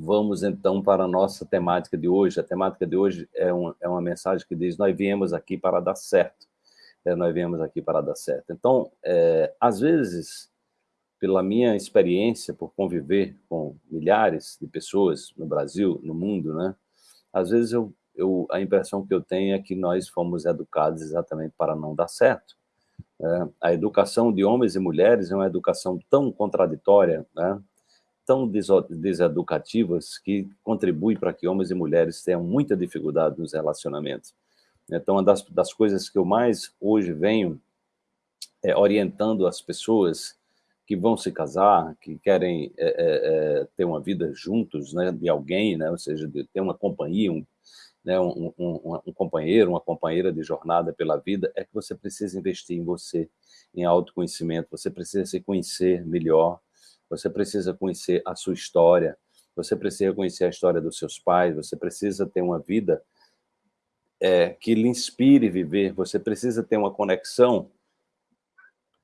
Vamos, então, para a nossa temática de hoje. A temática de hoje é, um, é uma mensagem que diz, nós viemos aqui para dar certo. É, nós viemos aqui para dar certo. Então, é, às vezes, pela minha experiência, por conviver com milhares de pessoas no Brasil, no mundo, né? Às vezes, eu, eu, a impressão que eu tenho é que nós fomos educados exatamente para não dar certo. É, a educação de homens e mulheres é uma educação tão contraditória, né? Tão deseducativas que contribui para que homens e mulheres tenham muita dificuldade nos relacionamentos. Então, uma das, das coisas que eu mais hoje venho é, orientando as pessoas que vão se casar, que querem é, é, é ter uma vida juntos, né, de alguém, né, ou seja, de ter uma companhia, um, né, um, um, um, companheiro, uma companheira de jornada pela vida, é que você precisa investir em você, em autoconhecimento, você precisa se conhecer melhor, você precisa conhecer a sua história, você precisa conhecer a história dos seus pais, você precisa ter uma vida é, que lhe inspire viver, você precisa ter uma conexão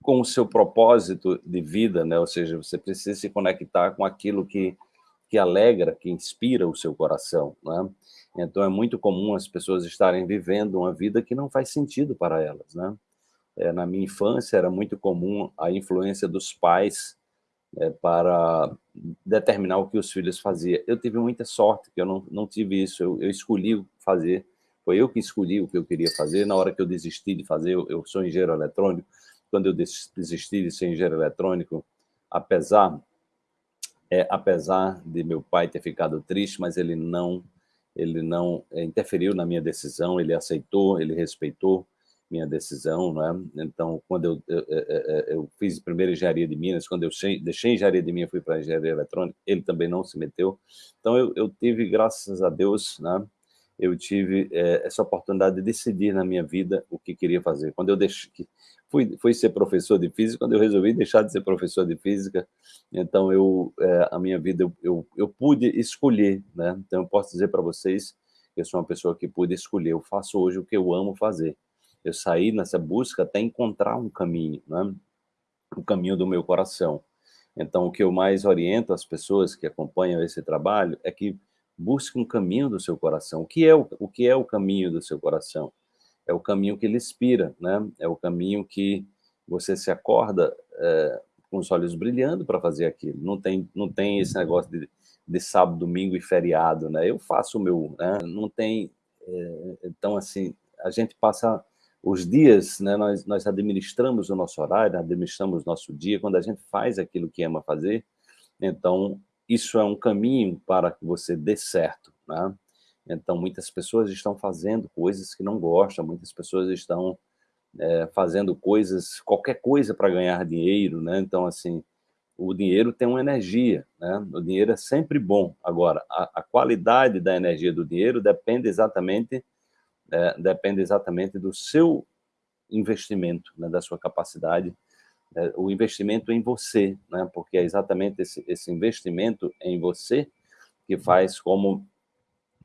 com o seu propósito de vida, né? ou seja, você precisa se conectar com aquilo que, que alegra, que inspira o seu coração. Né? Então é muito comum as pessoas estarem vivendo uma vida que não faz sentido para elas. Né? É, na minha infância era muito comum a influência dos pais é, para determinar o que os filhos faziam. Eu tive muita sorte, que eu não, não tive isso, eu, eu escolhi fazer, foi eu que escolhi o que eu queria fazer, na hora que eu desisti de fazer, eu, eu sou engenheiro eletrônico, quando eu desisti de ser engenheiro eletrônico, apesar, é, apesar de meu pai ter ficado triste, mas ele não, ele não é, interferiu na minha decisão, ele aceitou, ele respeitou, minha decisão, né? Então, quando eu, eu, eu, fiz primeiro engenharia de Minas, quando eu deixei engenharia de Minas, fui para engenharia eletrônica, ele também não se meteu. Então, eu, eu tive, graças a Deus, né? Eu tive é, essa oportunidade de decidir na minha vida o que queria fazer. Quando eu deixei, fui, fui ser professor de física, quando eu resolvi deixar de ser professor de física, então eu, é, a minha vida, eu, eu, eu pude escolher, né? Então, eu posso dizer para vocês eu sou uma pessoa que pude escolher. Eu faço hoje o que eu amo fazer eu saí nessa busca até encontrar um caminho, né? o caminho do meu coração. Então, o que eu mais oriento as pessoas que acompanham esse trabalho é que busque um caminho do seu coração. O que é o, o, que é o caminho do seu coração? É o caminho que lhe inspira, né? é o caminho que você se acorda é, com os olhos brilhando para fazer aquilo. Não tem, não tem esse negócio de, de sábado, domingo e feriado. Né? Eu faço o meu, né? não tem... É, então, assim, a gente passa os dias, né, nós, nós administramos o nosso horário, administramos o nosso dia, quando a gente faz aquilo que ama fazer, então isso é um caminho para que você dê certo, né? Então, muitas pessoas estão fazendo coisas que não gostam, muitas pessoas estão é, fazendo coisas, qualquer coisa para ganhar dinheiro, né? Então, assim, o dinheiro tem uma energia, né? O dinheiro é sempre bom. Agora, a, a qualidade da energia do dinheiro depende exatamente é, depende exatamente do seu investimento, né, da sua capacidade, é, o investimento em você, né, porque é exatamente esse, esse investimento em você que faz como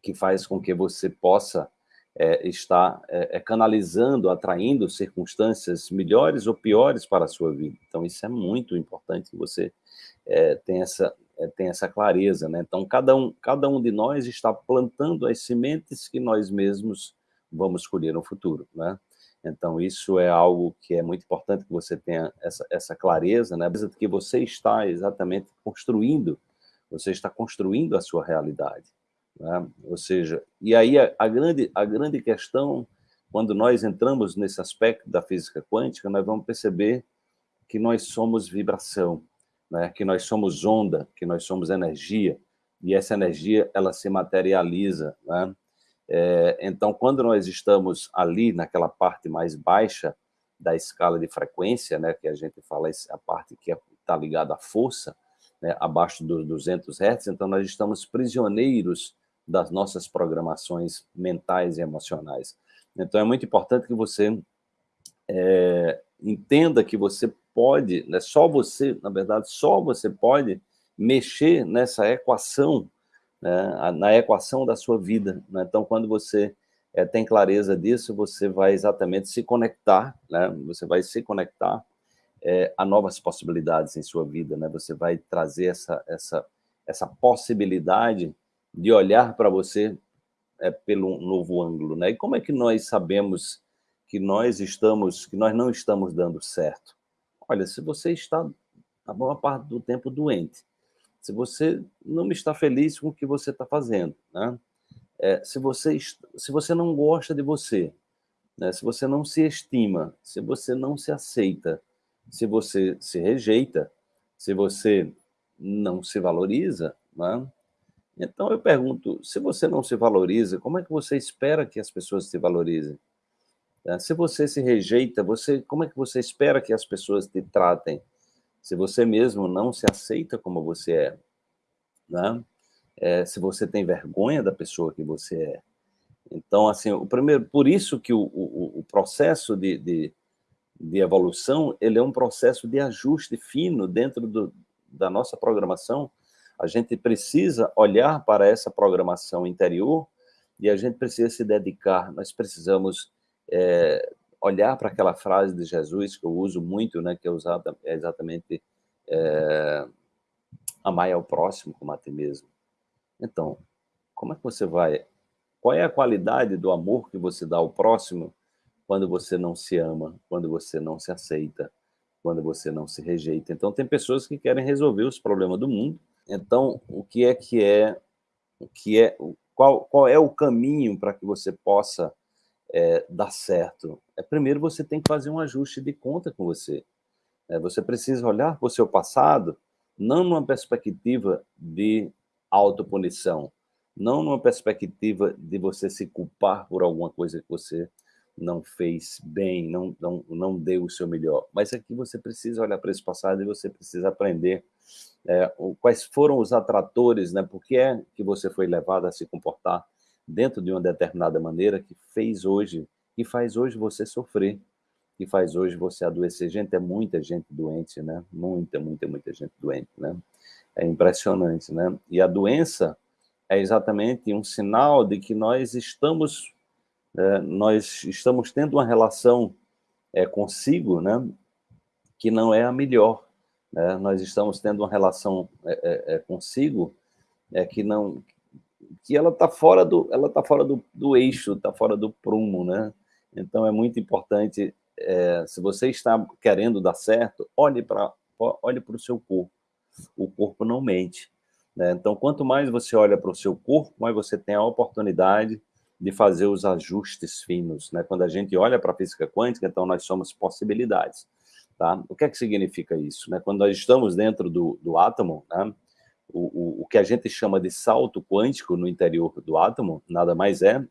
que faz com que você possa é, estar é, é, canalizando, atraindo circunstâncias melhores ou piores para a sua vida. Então, isso é muito importante que você é, tenha, essa, é, tenha essa clareza. Né? Então, cada um, cada um de nós está plantando as sementes que nós mesmos vamos escolher no futuro, né? Então, isso é algo que é muito importante que você tenha essa, essa clareza, né? que você está exatamente construindo, você está construindo a sua realidade, né? Ou seja, e aí a, a, grande, a grande questão, quando nós entramos nesse aspecto da física quântica, nós vamos perceber que nós somos vibração, né? que nós somos onda, que nós somos energia, e essa energia, ela se materializa, né? É, então, quando nós estamos ali naquela parte mais baixa da escala de frequência, né, que a gente fala a parte que está ligada à força, né, abaixo dos 200 Hz, então nós estamos prisioneiros das nossas programações mentais e emocionais. Então, é muito importante que você é, entenda que você pode, né, só você, na verdade, só você pode mexer nessa equação né, na equação da sua vida. Né? Então, quando você é, tem clareza disso, você vai exatamente se conectar, né? você vai se conectar é, a novas possibilidades em sua vida, né? você vai trazer essa, essa, essa possibilidade de olhar para você é, pelo novo ângulo, né? E como é que nós sabemos que nós estamos, que nós não estamos dando certo? Olha, se você está a maior parte do tempo doente, se você não está feliz com o que você está fazendo, né? É, se, você, se você não gosta de você, né? se você não se estima, se você não se aceita, se você se rejeita, se você não se valoriza, né? então eu pergunto, se você não se valoriza, como é que você espera que as pessoas se valorizem? É, se você se rejeita, você, como é que você espera que as pessoas te tratem? Se você mesmo não se aceita como você é, né? É, se você tem vergonha da pessoa que você é. Então, assim, o primeiro, por isso que o, o, o processo de, de, de, evolução, ele é um processo de ajuste fino dentro do, da nossa programação. A gente precisa olhar para essa programação interior e a gente precisa se dedicar, nós precisamos é, olhar para aquela frase de Jesus que eu uso muito, né, que é usada é exatamente é, amar ao próximo como a ti mesmo. Então, como é que você vai? Qual é a qualidade do amor que você dá ao próximo quando você não se ama, quando você não se aceita, quando você não se rejeita? Então, tem pessoas que querem resolver os problemas do mundo. Então, o que é que é, o que é, qual, qual é o caminho para que você possa é, dar certo? É, primeiro, você tem que fazer um ajuste de conta com você. É, você precisa olhar para o seu passado, não numa perspectiva de autopunição, não numa perspectiva de você se culpar por alguma coisa que você não fez bem, não, não, não deu o seu melhor. Mas aqui você precisa olhar para esse passado e você precisa aprender é, quais foram os atratores, né? por que é que você foi levado a se comportar dentro de uma determinada maneira que fez hoje, que faz hoje você sofrer, que faz hoje você adoecer. Gente, é muita gente doente, né? Muita, muita, muita gente doente, né? É impressionante, né? E a doença é exatamente um sinal de que nós estamos, é, nós estamos tendo uma relação é, consigo, né? Que não é a melhor. Né? Nós estamos tendo uma relação é, é, é consigo é, que não que ela está fora do ela está fora do, do eixo, está fora do prumo, né? Então é muito importante é, se você está querendo dar certo, olhe para olhe o seu corpo. O corpo não mente. Né? Então, quanto mais você olha para o seu corpo, mais você tem a oportunidade de fazer os ajustes finos. Né? Quando a gente olha para a física quântica, então nós somos possibilidades. Tá? O que é que significa isso? Né? Quando nós estamos dentro do, do átomo, né? O, o, o que a gente chama de salto quântico no interior do átomo, nada mais é,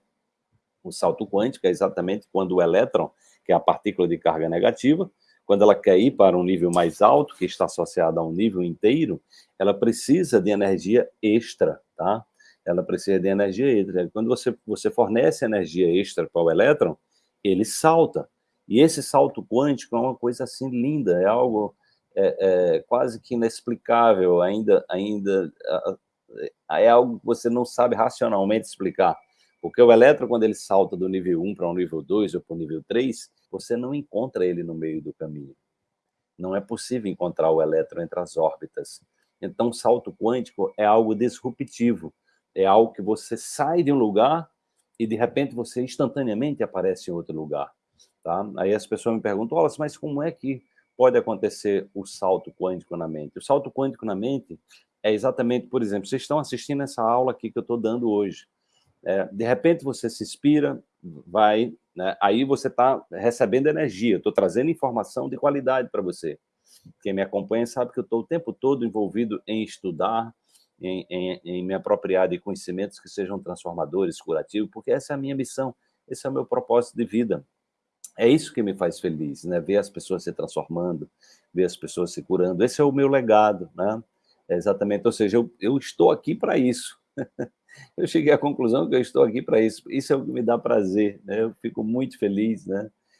o salto quântico é exatamente quando o elétron que é a partícula de carga negativa, quando ela quer ir para um nível mais alto, que está associado a um nível inteiro, ela precisa de energia extra, tá? Ela precisa de energia extra. Quando você, você fornece energia extra para o elétron, ele salta. E esse salto quântico é uma coisa assim linda, é algo é, é, quase que inexplicável, ainda, ainda é algo que você não sabe racionalmente explicar. Porque o elétron, quando ele salta do nível 1 para o nível 2 ou para o nível 3, você não encontra ele no meio do caminho. Não é possível encontrar o elétron entre as órbitas. Então, salto quântico é algo disruptivo, é algo que você sai de um lugar e, de repente, você instantaneamente aparece em outro lugar. Tá? Aí as pessoas me perguntam, mas como é que pode acontecer o salto quântico na mente? O salto quântico na mente é exatamente, por exemplo, vocês estão assistindo essa aula aqui que eu estou dando hoje. É, de repente você se inspira, vai, né, aí você está recebendo energia, estou trazendo informação de qualidade para você. Quem me acompanha sabe que eu estou o tempo todo envolvido em estudar, em, em, em, me apropriar de conhecimentos que sejam transformadores, curativos, porque essa é a minha missão, esse é o meu propósito de vida. É isso que me faz feliz, né? ver as pessoas se transformando, ver as pessoas se curando. Esse é o meu legado, né? É exatamente, ou seja, eu, eu estou aqui para isso. eu cheguei à conclusão que eu estou aqui para isso. Isso é o que me dá prazer, né? Eu fico muito feliz, né?